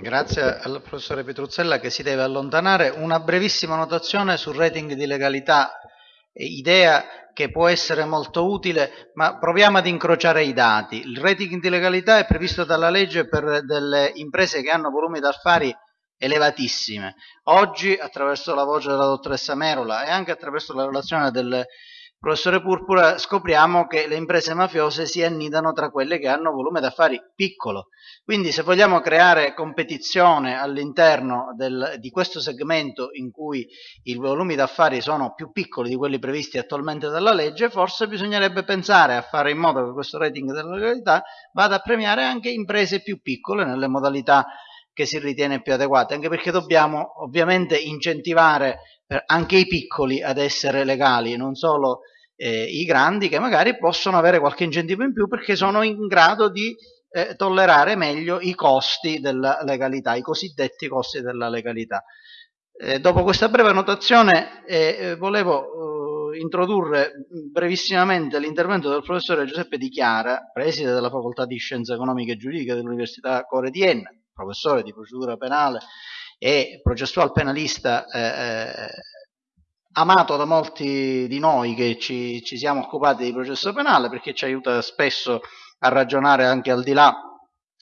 Grazie al professore Petruzzella che si deve allontanare. Una brevissima notazione sul rating di legalità, idea che può essere molto utile, ma proviamo ad incrociare i dati. Il rating di legalità è previsto dalla legge per delle imprese che hanno volumi d'affari elevatissime. Oggi, attraverso la voce della dottoressa Merola e anche attraverso la relazione del professore Purpura, scopriamo che le imprese mafiose si annidano tra quelle che hanno volume d'affari piccolo. Quindi se vogliamo creare competizione all'interno di questo segmento in cui i volumi d'affari sono più piccoli di quelli previsti attualmente dalla legge, forse bisognerebbe pensare a fare in modo che questo rating della legalità vada a premiare anche imprese più piccole nelle modalità che si ritiene più adeguate, anche perché dobbiamo ovviamente incentivare anche i piccoli ad essere legali, non solo eh, i grandi che magari possono avere qualche incentivo in più perché sono in grado di eh, tollerare meglio i costi della legalità, i cosiddetti costi della legalità. Eh, dopo questa breve notazione eh, eh, volevo eh, introdurre brevissimamente l'intervento del professore Giuseppe Di Chiara, preside della Facoltà di Scienze Economiche e Giuridiche dell'Università Core di Enna, professore di procedura penale e processual penalista eh, eh, amato da molti di noi che ci, ci, siamo occupati di processo penale perché ci aiuta spesso a ragionare anche al di là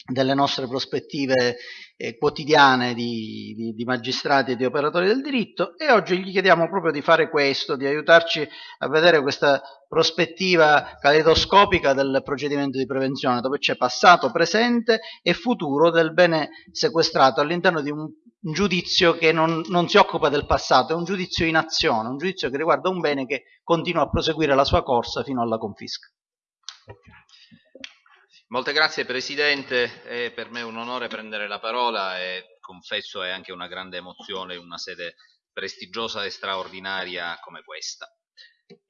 delle nostre prospettive eh, quotidiane di, di, di, magistrati e di operatori del diritto e oggi gli chiediamo proprio di fare questo, di aiutarci a vedere questa prospettiva caleidoscopica del procedimento di prevenzione dove c'è passato, presente e futuro del bene sequestrato all'interno di un giudizio che non, non si occupa del passato, è un giudizio in azione, un giudizio che riguarda un bene che continua a proseguire la sua corsa fino alla confisca. Molte grazie Presidente, è per me un onore prendere la parola e confesso è anche una grande emozione in una sede prestigiosa e straordinaria come questa.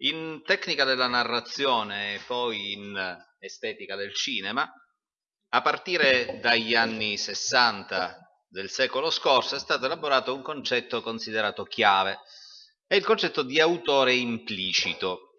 In tecnica della narrazione e poi in estetica del cinema, a partire dagli anni 60 del secolo scorso è stato elaborato un concetto considerato chiave, è il concetto di autore implicito.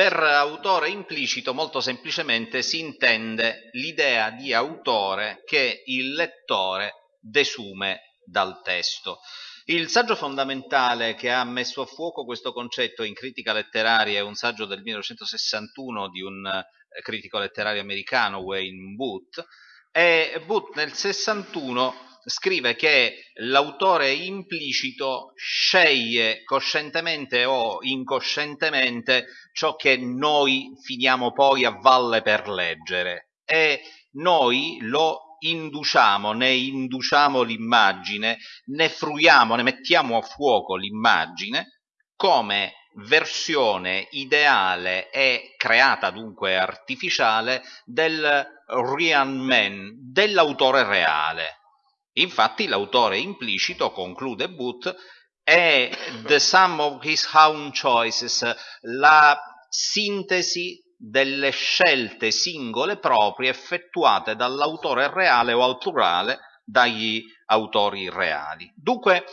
Per autore implicito molto semplicemente si intende l'idea di autore che il lettore desume dal testo. Il saggio fondamentale che ha messo a fuoco questo concetto in critica letteraria è un saggio del 1961 di un eh, critico letterario americano, Wayne Booth, e Booth nel 61 scrive che l'autore implicito sceglie coscientemente o incoscientemente ciò che noi finiamo poi a valle per leggere e noi lo induciamo, ne induciamo l'immagine, ne fruiamo, ne mettiamo a fuoco l'immagine come versione ideale e creata dunque artificiale del real man, dell'autore reale. Infatti l'autore implicito, conclude Booth, è the sum of his own choices, la sintesi delle scelte singole proprie effettuate dall'autore reale o al plurale dagli autori reali. Dunque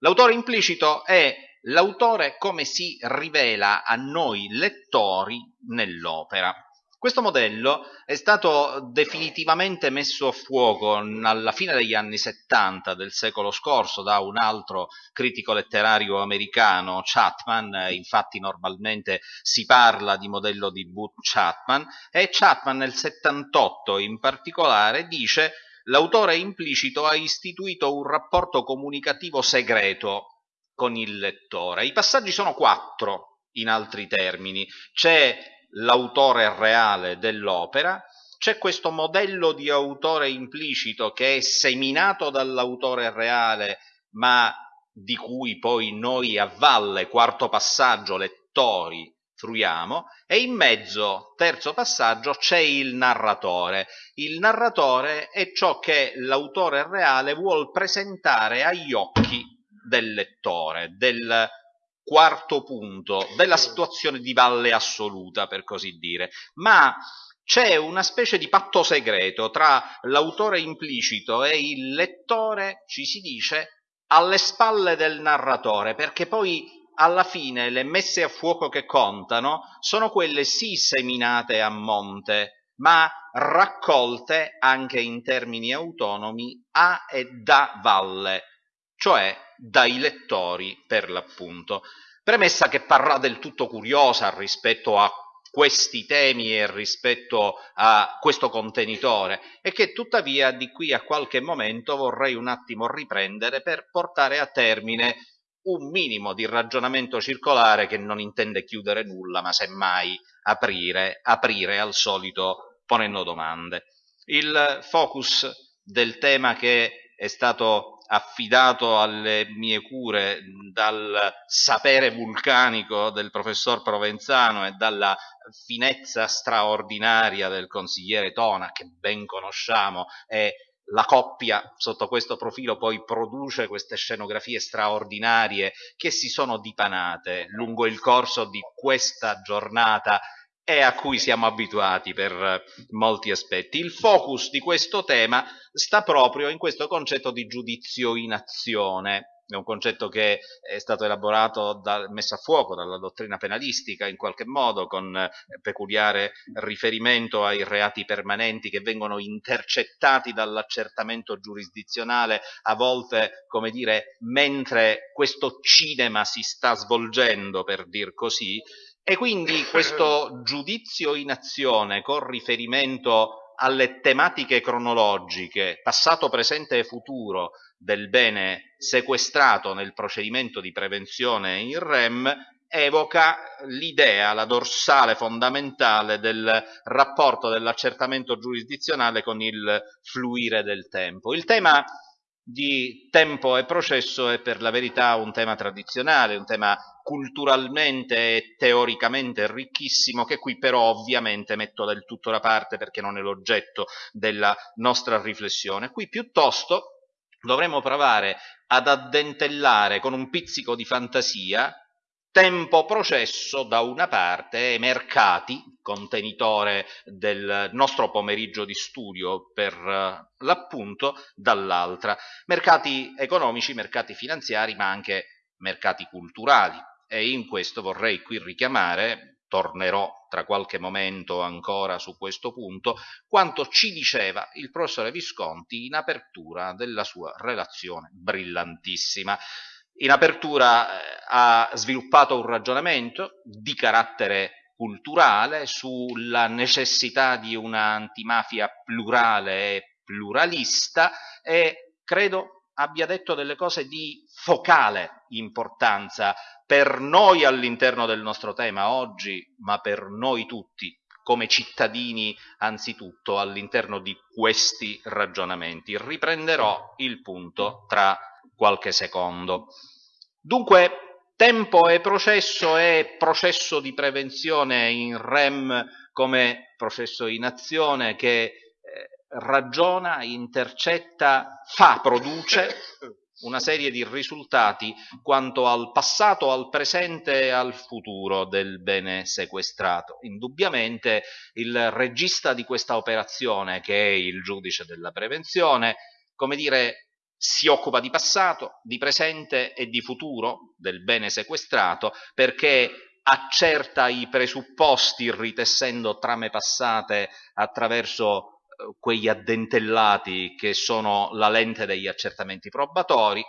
l'autore implicito è l'autore come si rivela a noi lettori nell'opera. Questo modello è stato definitivamente messo a fuoco alla fine degli anni 70 del secolo scorso da un altro critico letterario americano, Chapman, infatti normalmente si parla di modello di Booth Chapman, e Chapman nel 78 in particolare dice l'autore implicito ha istituito un rapporto comunicativo segreto con il lettore. I passaggi sono quattro, in altri termini. C'è l'autore reale dell'opera, c'è questo modello di autore implicito che è seminato dall'autore reale, ma di cui poi noi a valle, quarto passaggio, lettori, fruiamo, e in mezzo, terzo passaggio, c'è il narratore. Il narratore è ciò che l'autore reale vuol presentare agli occhi del lettore, del quarto punto della situazione di valle assoluta, per così dire, ma c'è una specie di patto segreto tra l'autore implicito e il lettore, ci si dice, alle spalle del narratore, perché poi alla fine le messe a fuoco che contano sono quelle sì seminate a monte ma raccolte anche in termini autonomi a e da valle, cioè dai lettori per l'appunto. Premessa che parrà del tutto curiosa rispetto a questi temi e rispetto a questo contenitore e che tuttavia di qui a qualche momento vorrei un attimo riprendere per portare a termine un minimo di ragionamento circolare che non intende chiudere nulla ma semmai aprire, aprire al solito ponendo domande. Il focus del tema che è stato affidato alle mie cure dal sapere vulcanico del professor Provenzano e dalla finezza straordinaria del consigliere Tona, che ben conosciamo, e la coppia sotto questo profilo poi produce queste scenografie straordinarie che si sono dipanate lungo il corso di questa giornata e a cui siamo abituati per molti aspetti. Il focus di questo tema sta proprio in questo concetto di giudizio in azione, è un concetto che è stato elaborato, da, messo a fuoco dalla dottrina penalistica in qualche modo, con peculiare riferimento ai reati permanenti che vengono intercettati dall'accertamento giurisdizionale, a volte, come dire, mentre questo cinema si sta svolgendo, per dir così, e quindi questo giudizio in azione con riferimento alle tematiche cronologiche, passato, presente e futuro del bene sequestrato nel procedimento di prevenzione in REM, evoca l'idea, la dorsale fondamentale del rapporto dell'accertamento giurisdizionale con il fluire del tempo. Il tema di tempo e processo è per la verità un tema tradizionale, un tema culturalmente e teoricamente ricchissimo che qui però ovviamente metto del tutto da parte perché non è l'oggetto della nostra riflessione. Qui piuttosto dovremo provare ad addentellare con un pizzico di fantasia tempo processo da una parte e mercati, contenitore del nostro pomeriggio di studio per eh, l'appunto, dall'altra. Mercati economici, mercati finanziari, ma anche mercati culturali. E in questo vorrei qui richiamare, tornerò tra qualche momento ancora su questo punto, quanto ci diceva il professore Visconti in apertura della sua relazione brillantissima. In apertura eh, ha sviluppato un ragionamento di carattere culturale sulla necessità di un'antimafia plurale e pluralista e credo abbia detto delle cose di focale importanza per noi all'interno del nostro tema oggi, ma per noi tutti come cittadini anzitutto all'interno di questi ragionamenti. Riprenderò il punto tra qualche secondo. Dunque, tempo e processo è processo di prevenzione in REM come processo in azione che eh, ragiona, intercetta, fa, produce una serie di risultati quanto al passato, al presente e al futuro del bene sequestrato. Indubbiamente il regista di questa operazione, che è il giudice della prevenzione, come dire, si occupa di passato, di presente e di futuro del bene sequestrato perché accerta i presupposti ritessendo trame passate attraverso eh, quegli addentellati che sono la lente degli accertamenti probatori,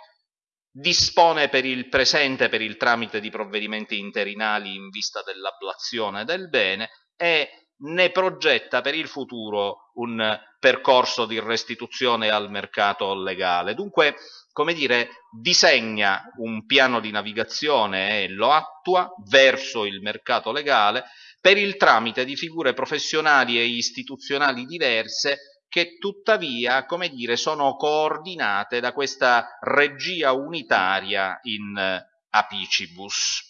dispone per il presente per il tramite di provvedimenti interinali in vista dell'ablazione del bene e ne progetta per il futuro un percorso di restituzione al mercato legale. Dunque, come dire, disegna un piano di navigazione e lo attua verso il mercato legale per il tramite di figure professionali e istituzionali diverse che tuttavia, come dire, sono coordinate da questa regia unitaria in apicibus.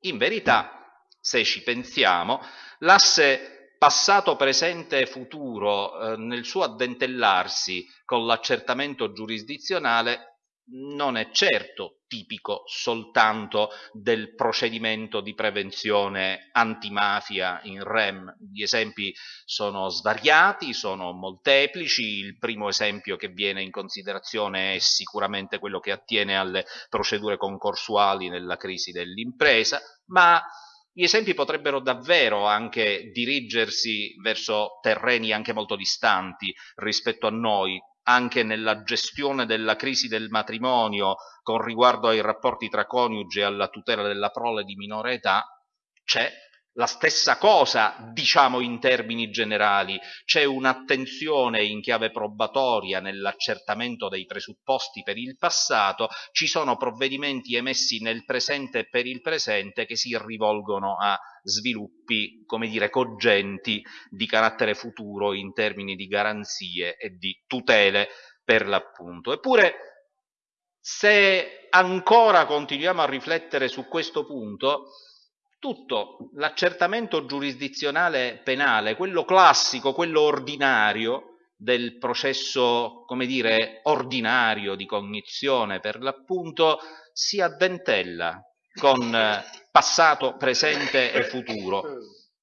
In verità, se ci pensiamo, L'asse passato, presente e futuro eh, nel suo addentellarsi con l'accertamento giurisdizionale non è certo tipico soltanto del procedimento di prevenzione antimafia in REM. Gli esempi sono svariati, sono molteplici. Il primo esempio che viene in considerazione è sicuramente quello che attiene alle procedure concorsuali nella crisi dell'impresa, ma Gli esempi potrebbero davvero anche dirigersi verso terreni anche molto distanti rispetto a noi, anche nella gestione della crisi del matrimonio con riguardo ai rapporti tra coniugi e alla tutela della prole di minore età, c'è la stessa cosa, diciamo in termini generali, c'è un'attenzione in chiave probatoria nell'accertamento dei presupposti per il passato, ci sono provvedimenti emessi nel presente e per il presente che si rivolgono a sviluppi, come dire, cogenti di carattere futuro in termini di garanzie e di tutele per l'appunto. Eppure, se ancora continuiamo a riflettere su questo punto, tutto l'accertamento giurisdizionale penale, quello classico, quello ordinario del processo, come dire, ordinario di cognizione per l'appunto, si addentella con passato, presente e futuro.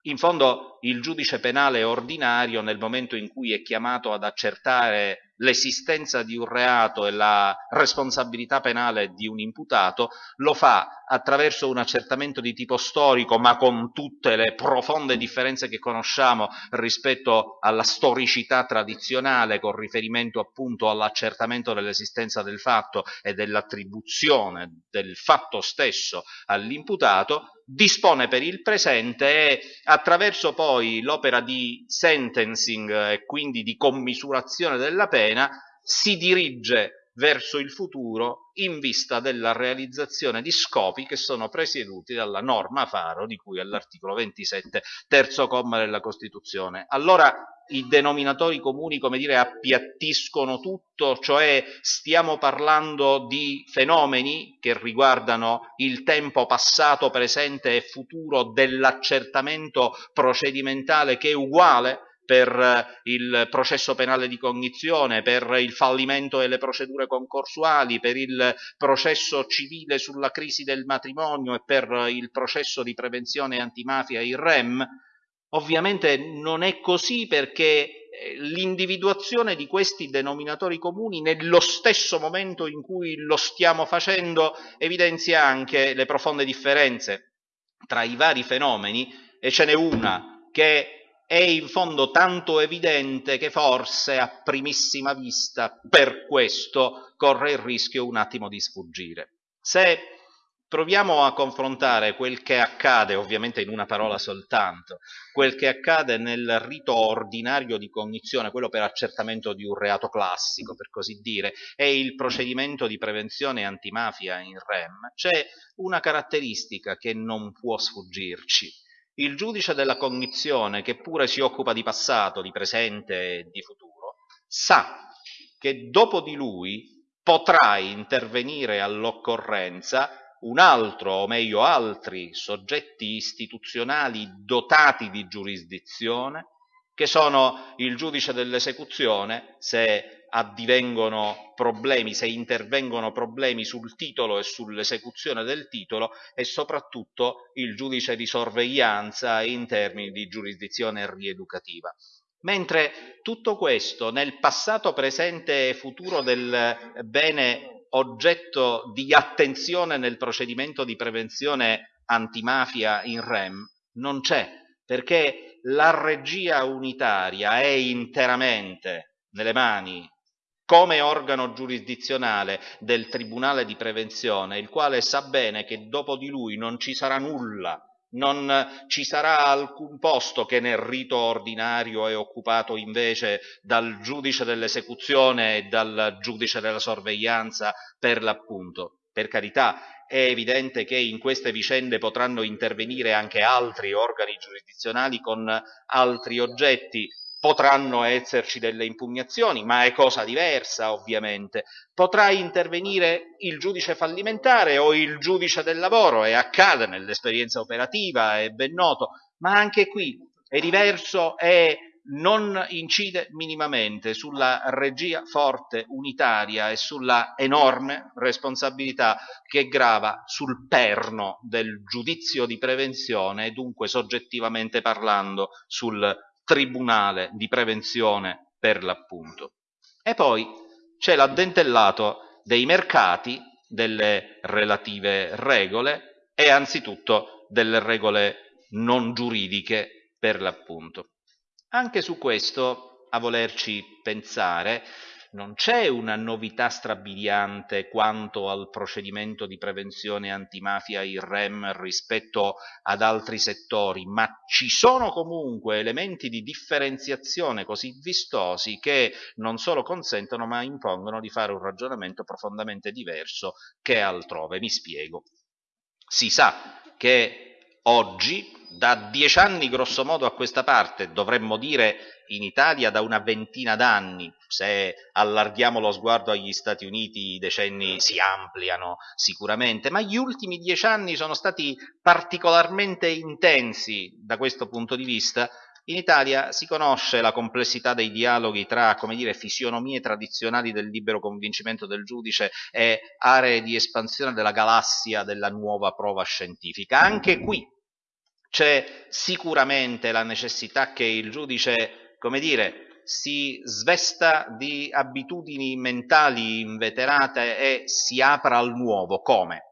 In fondo il giudice penale ordinario nel momento in cui è chiamato ad accertare l'esistenza di un reato e la responsabilità penale di un imputato, lo fa attraverso un accertamento di tipo storico, ma con tutte le profonde differenze che conosciamo rispetto alla storicità tradizionale, con riferimento appunto all'accertamento dell'esistenza del fatto e dell'attribuzione del fatto stesso all'imputato, dispone per il presente e attraverso poi l'opera di sentencing e quindi di commisurazione della pena si dirige verso il futuro in vista della realizzazione di scopi che sono presieduti dalla norma Faro di cui all'articolo 27, terzo comma della Costituzione. Allora i denominatori comuni, come dire, appiattiscono tutto, cioè stiamo parlando di fenomeni che riguardano il tempo passato, presente e futuro dell'accertamento procedimentale che è uguale per il processo penale di cognizione, per il fallimento delle procedure concorsuali, per il processo civile sulla crisi del matrimonio e per il processo di prevenzione antimafia, il REM, ovviamente non è così perché eh, l'individuazione di questi denominatori comuni nello stesso momento in cui lo stiamo facendo evidenzia anche le profonde differenze tra i vari fenomeni e ce n'è una che è in fondo tanto evidente che forse a primissima vista per questo corre il rischio un attimo di sfuggire. Se proviamo a confrontare quel che accade, ovviamente in una parola soltanto, quel che accade nel rito ordinario di cognizione, quello per accertamento di un reato classico, per così dire, e il procedimento di prevenzione antimafia in REM, c'è una caratteristica che non può sfuggirci il giudice della cognizione, che pure si occupa di passato, di presente e di futuro, sa che dopo di lui potrà intervenire all'occorrenza un altro, o meglio altri, soggetti istituzionali dotati di giurisdizione, che sono il giudice dell'esecuzione, se addivengono problemi, se intervengono problemi sul titolo e sull'esecuzione del titolo e soprattutto il giudice di sorveglianza in termini di giurisdizione rieducativa. Mentre tutto questo nel passato, presente e futuro del bene oggetto di attenzione nel procedimento di prevenzione antimafia in REM non c'è, perché la regia unitaria è interamente nelle mani come organo giurisdizionale del Tribunale di Prevenzione, il quale sa bene che dopo di lui non ci sarà nulla, non ci sarà alcun posto che nel rito ordinario è occupato invece dal giudice dell'esecuzione e dal giudice della sorveglianza per l'appunto. Per carità, è evidente che in queste vicende potranno intervenire anche altri organi giurisdizionali con altri oggetti, Potranno esserci delle impugnazioni, ma è cosa diversa ovviamente. Potrà intervenire il giudice fallimentare o il giudice del lavoro, e accade nell'esperienza operativa, è ben noto, ma anche qui è diverso e non incide minimamente sulla regia forte, unitaria e sulla enorme responsabilità che grava sul perno del giudizio di prevenzione e dunque soggettivamente parlando sul tribunale di prevenzione per l'appunto. E poi c'è l'addentellato dei mercati, delle relative regole e anzitutto delle regole non giuridiche per l'appunto. Anche su questo, a volerci pensare, non c'è una novità strabiliante quanto al procedimento di prevenzione antimafia il REM rispetto ad altri settori, ma ci sono comunque elementi di differenziazione così vistosi che non solo consentono ma impongono di fare un ragionamento profondamente diverso che altrove. Mi spiego. Si sa che oggi, da dieci anni grosso modo a questa parte, dovremmo dire in Italia da una ventina d'anni, se allarghiamo lo sguardo agli Stati Uniti i decenni si ampliano sicuramente, ma gli ultimi dieci anni sono stati particolarmente intensi da questo punto di vista. In Italia si conosce la complessità dei dialoghi tra, come dire, fisionomie tradizionali del libero convincimento del giudice e aree di espansione della galassia della nuova prova scientifica. Anche qui c'è sicuramente la necessità che il giudice come dire, si svesta di abitudini mentali inveterate e si apra al nuovo. Come?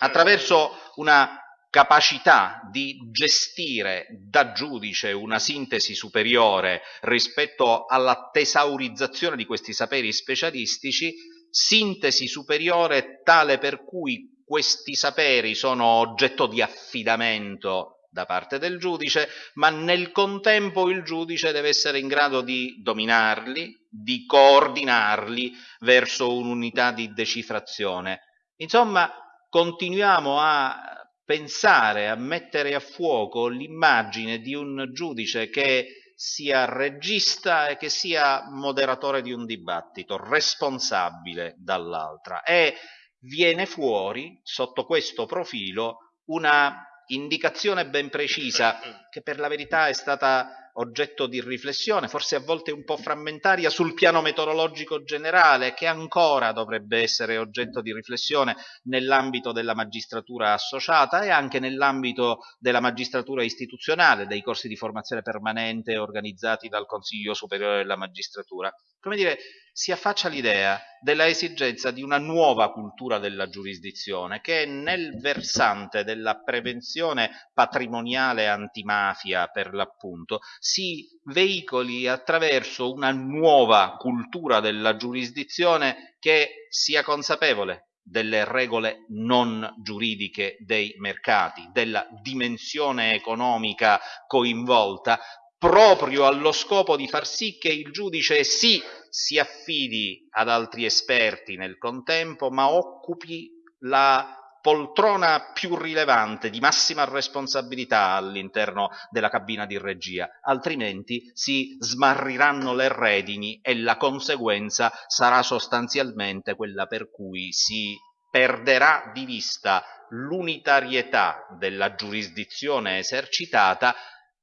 Attraverso una capacità di gestire da giudice una sintesi superiore rispetto alla tesaurizzazione di questi saperi specialistici, sintesi superiore tale per cui questi saperi sono oggetto di affidamento da parte del giudice, ma nel contempo il giudice deve essere in grado di dominarli, di coordinarli verso un'unità di decifrazione. Insomma, continuiamo a pensare, a mettere a fuoco l'immagine di un giudice che sia regista e che sia moderatore di un dibattito, responsabile dall'altra. E viene fuori, sotto questo profilo, una indicazione ben precisa che per la verità è stata oggetto di riflessione, forse a volte un po' frammentaria, sul piano metodologico generale, che ancora dovrebbe essere oggetto di riflessione nell'ambito della magistratura associata e anche nell'ambito della magistratura istituzionale, dei corsi di formazione permanente organizzati dal Consiglio Superiore della Magistratura. Come dire, si affaccia l'idea della esigenza di una nuova cultura della giurisdizione che nel versante della prevenzione patrimoniale antimafia per l'appunto si veicoli attraverso una nuova cultura della giurisdizione che sia consapevole delle regole non giuridiche dei mercati, della dimensione economica coinvolta, proprio allo scopo di far sì che il giudice sì si affidi ad altri esperti nel contempo, ma occupi la poltrona più rilevante, di massima responsabilità all'interno della cabina di regia, altrimenti si smarriranno le redini e la conseguenza sarà sostanzialmente quella per cui si perderà di vista l'unitarietà della giurisdizione esercitata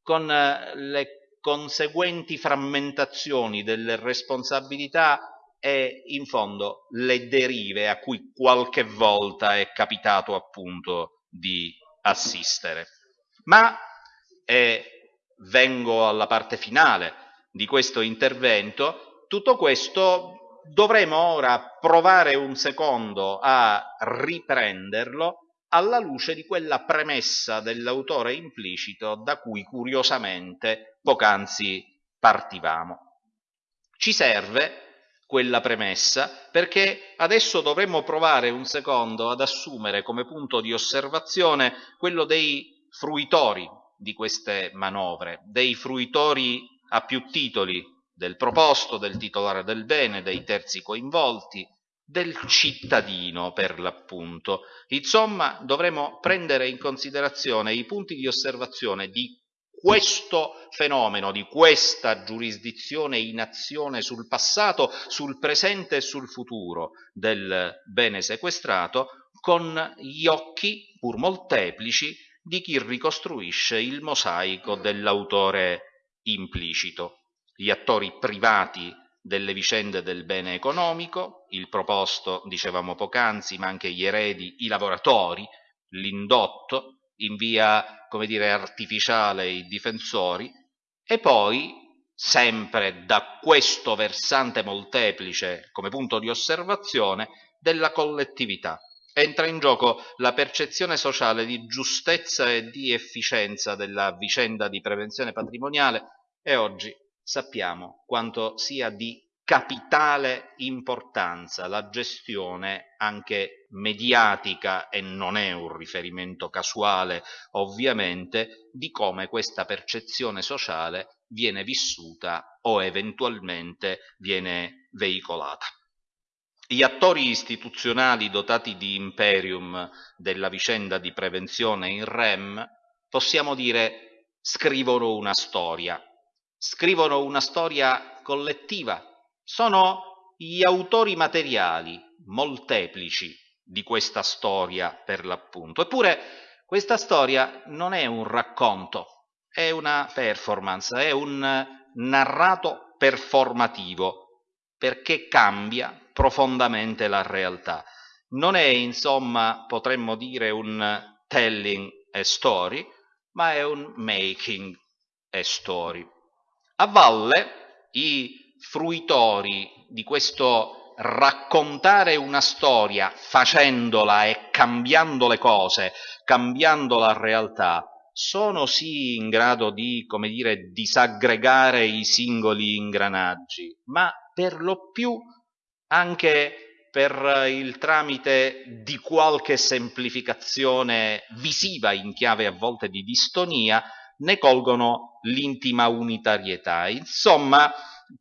con eh, le conseguenti frammentazioni delle responsabilità e in fondo le derive a cui qualche volta è capitato appunto di assistere. Ma e vengo alla parte finale di questo intervento, tutto questo dovremo ora provare un secondo a riprenderlo alla luce di quella premessa dell'autore implicito da cui curiosamente poc'anzi partivamo. Ci serve quella premessa perché adesso dovremmo provare un secondo ad assumere come punto di osservazione quello dei fruitori di queste manovre, dei fruitori a più titoli del proposto, del titolare del bene, dei terzi coinvolti, del cittadino per l'appunto. Insomma, dovremo prendere in considerazione i punti di osservazione di questo fenomeno, di questa giurisdizione in azione sul passato, sul presente e sul futuro del bene sequestrato, con gli occhi, pur molteplici, di chi ricostruisce il mosaico dell'autore implicito. Gli attori privati delle vicende del bene economico, il proposto, dicevamo poc'anzi, ma anche gli eredi, i lavoratori, l'indotto, in via, come dire, artificiale i difensori, e poi, sempre da questo versante molteplice come punto di osservazione, della collettività, entra in gioco la percezione sociale di giustezza e di efficienza della vicenda di prevenzione patrimoniale e oggi sappiamo quanto sia di capitale importanza la gestione anche mediatica e non è un riferimento casuale ovviamente di come questa percezione sociale viene vissuta o eventualmente viene veicolata. Gli attori istituzionali dotati di imperium della vicenda di prevenzione in REM, possiamo dire, scrivono una storia. Scrivono una storia collettiva. Sono gli autori materiali, molteplici, di questa storia per l'appunto. Eppure questa storia non è un racconto, è una performance, è un narrato performativo, perché cambia profondamente la realtà. Non è insomma, potremmo dire, un telling a story, ma è un making a story. A valle i fruitori di questo raccontare una storia facendola e cambiando le cose, cambiando la realtà, sono sì in grado di, come dire, disaggregare i singoli ingranaggi, ma per lo più anche per il tramite di qualche semplificazione visiva in chiave a volte di distonia, ne colgono l'intima unitarietà. Insomma,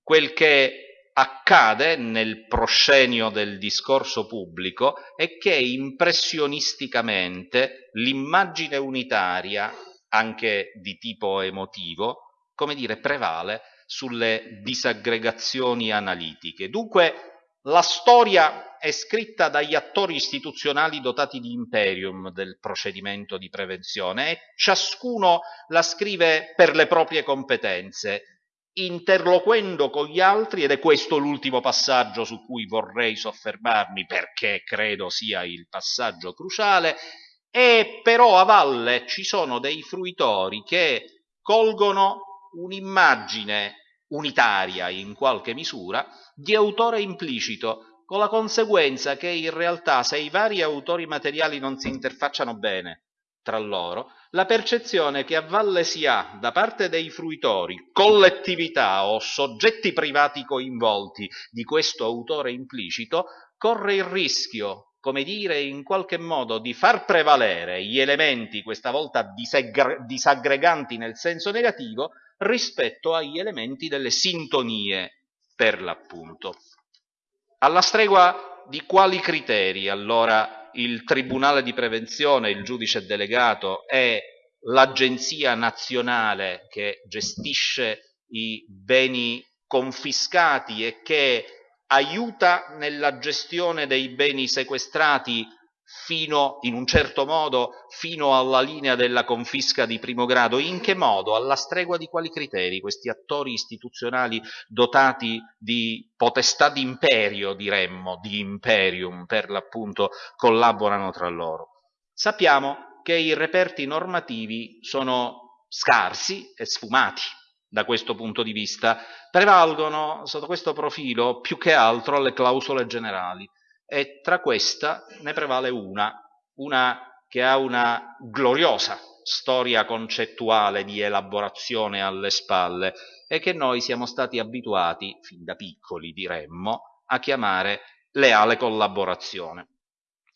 quel che accade nel proscenio del discorso pubblico è che impressionisticamente l'immagine unitaria, anche di tipo emotivo, come dire, prevale sulle disaggregazioni analitiche. Dunque la storia è scritta dagli attori istituzionali dotati di imperium del procedimento di prevenzione e ciascuno la scrive per le proprie competenze, interloquendo con gli altri, ed è questo l'ultimo passaggio su cui vorrei soffermarmi perché credo sia il passaggio cruciale, e però a valle ci sono dei fruitori che colgono un'immagine unitaria in qualche misura di autore implicito, con la conseguenza che in realtà se i vari autori materiali non si interfacciano bene tra loro, la percezione che a valle si ha da parte dei fruitori, collettività o soggetti privati coinvolti di questo autore implicito, corre il rischio, come dire, in qualche modo di far prevalere gli elementi, questa volta disaggreganti nel senso negativo, rispetto agli elementi delle sintonie per l'appunto. Alla stregua di quali criteri allora il Tribunale di Prevenzione, il giudice delegato e l'Agenzia nazionale che gestisce i beni confiscati e che aiuta nella gestione dei beni sequestrati fino, in un certo modo, fino alla linea della confisca di primo grado? In che modo? Alla stregua di quali criteri questi attori istituzionali dotati di potestà d'imperio, diremmo, di imperium per l'appunto, collaborano tra loro? Sappiamo che i reperti normativi sono scarsi e sfumati da questo punto di vista, prevalgono sotto questo profilo più che altro le clausole generali e tra questa ne prevale una, una che ha una gloriosa storia concettuale di elaborazione alle spalle e che noi siamo stati abituati, fin da piccoli diremmo, a chiamare leale collaborazione.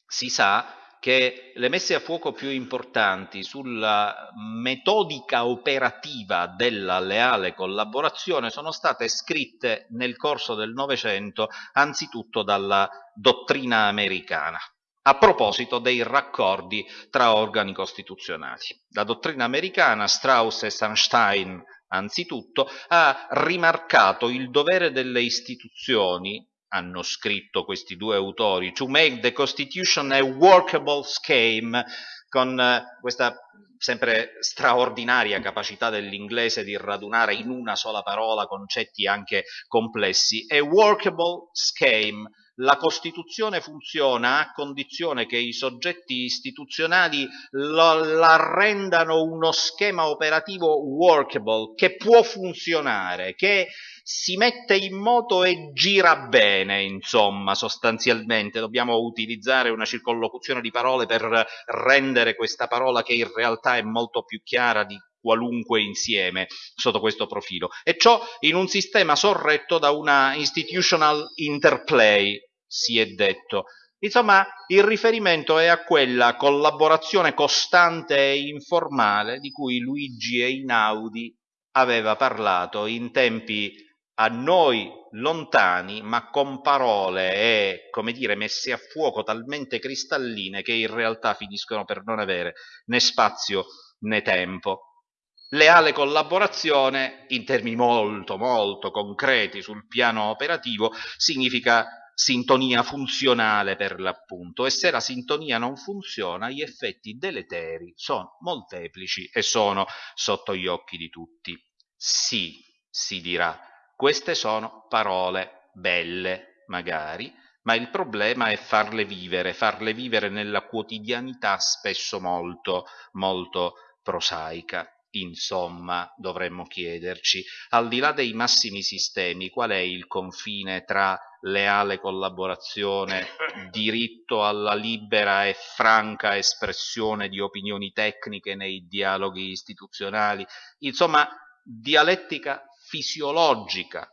Si sa che le messe a fuoco più importanti sulla metodica operativa della leale collaborazione sono state scritte nel corso del Novecento anzitutto dalla dottrina americana a proposito dei raccordi tra organi costituzionali. La dottrina americana, Strauss e Sunstein anzitutto, ha rimarcato il dovere delle istituzioni hanno scritto questi due autori, to make the Constitution a workable scheme, con eh, questa sempre straordinaria capacità dell'inglese di radunare in una sola parola concetti anche complessi, a workable scheme, la Costituzione funziona a condizione che i soggetti istituzionali lo, la rendano uno schema operativo workable, che può funzionare, che si mette in moto e gira bene, insomma, sostanzialmente. Dobbiamo utilizzare una circollocuzione di parole per rendere questa parola che in realtà è molto più chiara di qualunque insieme sotto questo profilo. E ciò in un sistema sorretto da una institutional interplay, si è detto. Insomma, il riferimento è a quella collaborazione costante e informale di cui Luigi Einaudi aveva parlato in tempi a noi lontani, ma con parole e, come dire, messe a fuoco talmente cristalline che in realtà finiscono per non avere né spazio né tempo. Leale collaborazione, in termini molto, molto concreti sul piano operativo, significa sintonia funzionale per l'appunto e se la sintonia non funziona gli effetti deleteri sono molteplici e sono sotto gli occhi di tutti. Sì, si dirà, queste sono parole belle, magari, ma il problema è farle vivere, farle vivere nella quotidianità spesso molto, molto prosaica. Insomma, dovremmo chiederci, al di là dei massimi sistemi, qual è il confine tra leale collaborazione, diritto alla libera e franca espressione di opinioni tecniche nei dialoghi istituzionali, insomma, dialettica fisiologica,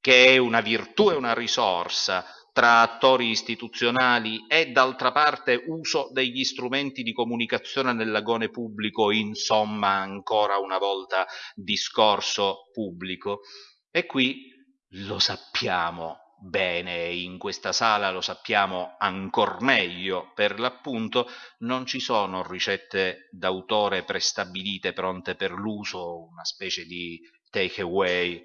che è una virtù e una risorsa tra attori istituzionali e d'altra parte uso degli strumenti di comunicazione nell'agone pubblico, insomma ancora una volta discorso pubblico. E qui lo sappiamo bene in questa sala lo sappiamo ancor meglio, per l'appunto non ci sono ricette d'autore prestabilite pronte per l'uso, una specie di take away,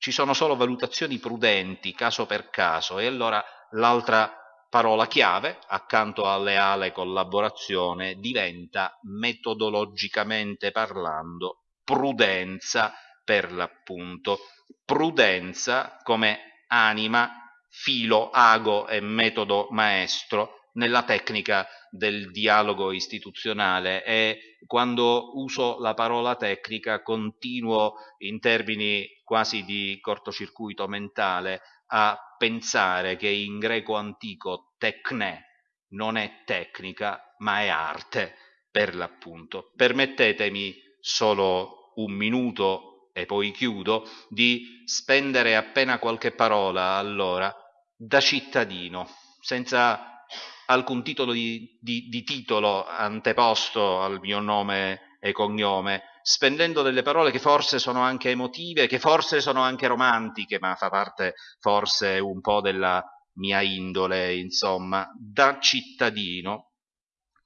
ci sono solo valutazioni prudenti, caso per caso, e allora l'altra parola chiave, accanto a leale collaborazione, diventa metodologicamente parlando prudenza per l'appunto. Prudenza come anima, filo, ago e metodo maestro nella tecnica del dialogo istituzionale e quando uso la parola tecnica continuo in termini quasi di cortocircuito mentale a pensare che in greco antico tecne non è tecnica ma è arte per l'appunto. Permettetemi solo un minuto e poi chiudo di spendere appena qualche parola allora da cittadino senza alcun titolo di, di, di titolo anteposto al mio nome e cognome, spendendo delle parole che forse sono anche emotive, che forse sono anche romantiche, ma fa parte forse un po' della mia indole, insomma, da cittadino.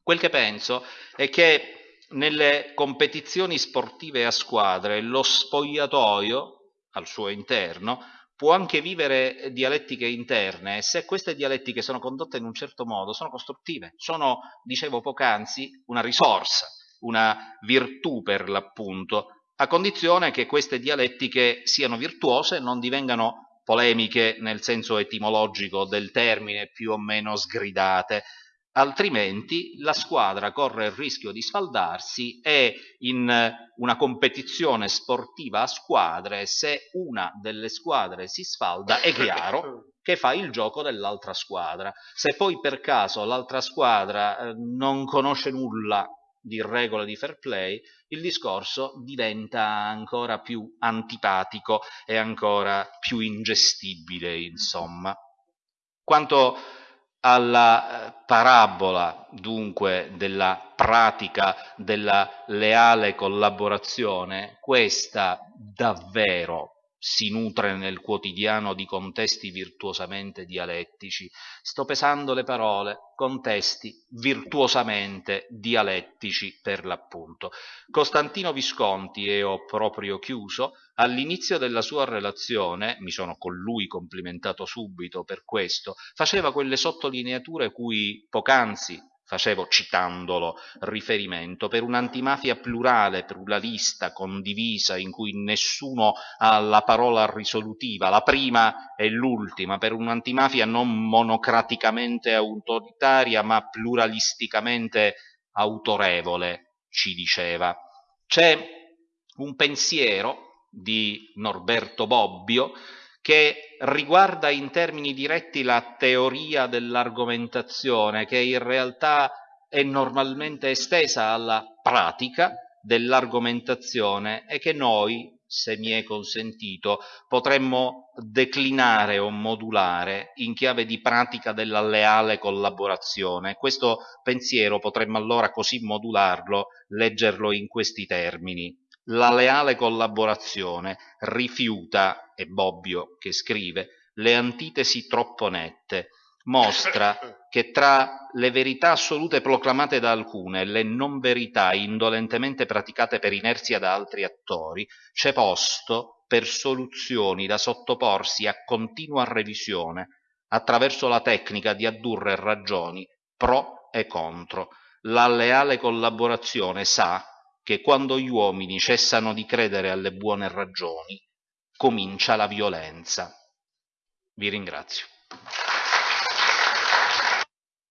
Quel che penso è che nelle competizioni sportive a squadre lo spogliatoio al suo interno può anche vivere dialettiche interne se queste dialettiche sono condotte in un certo modo, sono costruttive, sono, dicevo poc'anzi, una risorsa, una virtù per l'appunto, a condizione che queste dialettiche siano virtuose, non divengano polemiche nel senso etimologico del termine, più o meno sgridate, altrimenti la squadra corre il rischio di sfaldarsi e in una competizione sportiva a squadre, se una delle squadre si sfalda, è chiaro che fa il gioco dell'altra squadra. Se poi per caso l'altra squadra eh, non conosce nulla di regole di fair play, il discorso diventa ancora più antipatico e ancora più ingestibile, insomma. Quanto alla eh, parabola dunque della pratica della leale collaborazione, questa davvero si nutre nel quotidiano di contesti virtuosamente dialettici. Sto pesando le parole, contesti virtuosamente dialettici per l'appunto. Costantino Visconti, e ho proprio chiuso, all'inizio della sua relazione, mi sono con lui complimentato subito per questo, faceva quelle sottolineature cui poc'anzi facevo citandolo riferimento, per un'antimafia plurale, pluralista, condivisa, in cui nessuno ha la parola risolutiva, la prima e l'ultima, per un'antimafia non monocraticamente autoritaria, ma pluralisticamente autorevole, ci diceva. C'è un pensiero di Norberto Bobbio che riguarda in termini diretti la teoria dell'argomentazione, che in realtà è normalmente estesa alla pratica dell'argomentazione e che noi, se mi è consentito, potremmo declinare o modulare in chiave di pratica della leale collaborazione. Questo pensiero potremmo allora così modularlo, leggerlo in questi termini la leale collaborazione rifiuta, è Bobbio che scrive, le antitesi troppo nette, mostra che tra le verità assolute proclamate da alcune e le non verità indolentemente praticate per inerzia da altri attori, c'è posto per soluzioni da sottoporsi a continua revisione attraverso la tecnica di addurre ragioni pro e contro. La leale collaborazione sa che quando gli uomini cessano di credere alle buone ragioni, comincia la violenza. Vi ringrazio.